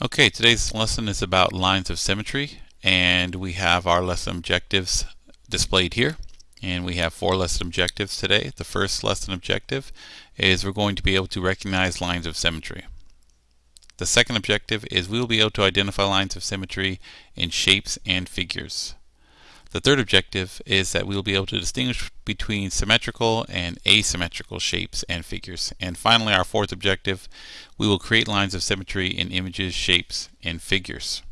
Okay, today's lesson is about lines of symmetry and we have our lesson objectives displayed here and we have four lesson objectives today. The first lesson objective is we're going to be able to recognize lines of symmetry. The second objective is we will be able to identify lines of symmetry in shapes and figures. The third objective is that we will be able to distinguish between symmetrical and asymmetrical shapes and figures. And finally, our fourth objective, we will create lines of symmetry in images, shapes, and figures.